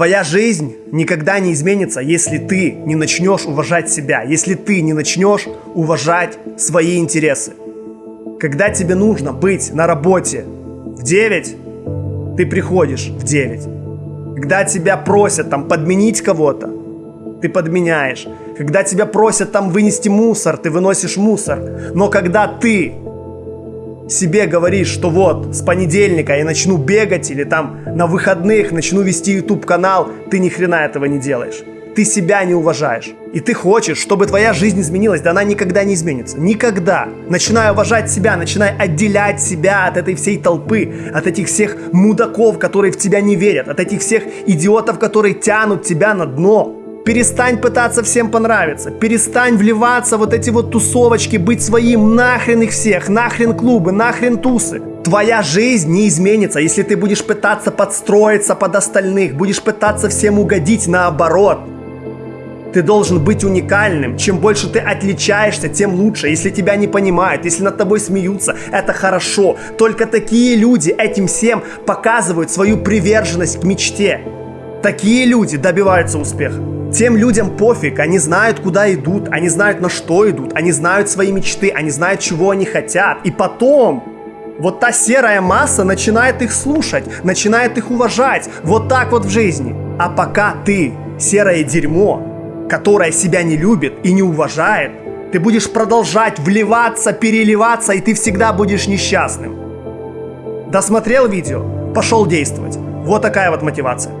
Твоя жизнь никогда не изменится, если ты не начнешь уважать себя, если ты не начнешь уважать свои интересы. Когда тебе нужно быть на работе в 9, ты приходишь в 9. Когда тебя просят там подменить кого-то, ты подменяешь. Когда тебя просят там вынести мусор, ты выносишь мусор. Но когда ты себе говоришь, что вот с понедельника я начну бегать или там на выходных начну вести YouTube канал, ты ни хрена этого не делаешь. Ты себя не уважаешь. И ты хочешь, чтобы твоя жизнь изменилась, да она никогда не изменится. Никогда. Начинай уважать себя, начинай отделять себя от этой всей толпы, от этих всех мудаков, которые в тебя не верят, от этих всех идиотов, которые тянут тебя на дно. Перестань пытаться всем понравиться. Перестань вливаться вот эти вот тусовочки, быть своим. Нахрен их всех, нахрен клубы, нахрен тусы. Твоя жизнь не изменится, если ты будешь пытаться подстроиться под остальных, будешь пытаться всем угодить наоборот. Ты должен быть уникальным. Чем больше ты отличаешься, тем лучше. Если тебя не понимают, если над тобой смеются, это хорошо. Только такие люди этим всем показывают свою приверженность к мечте. Такие люди добиваются успеха. Тем людям пофиг, они знают, куда идут, они знают, на что идут, они знают свои мечты, они знают, чего они хотят. И потом вот та серая масса начинает их слушать, начинает их уважать. Вот так вот в жизни. А пока ты серое дерьмо, которое себя не любит и не уважает, ты будешь продолжать вливаться, переливаться, и ты всегда будешь несчастным. Досмотрел видео? Пошел действовать. Вот такая вот мотивация.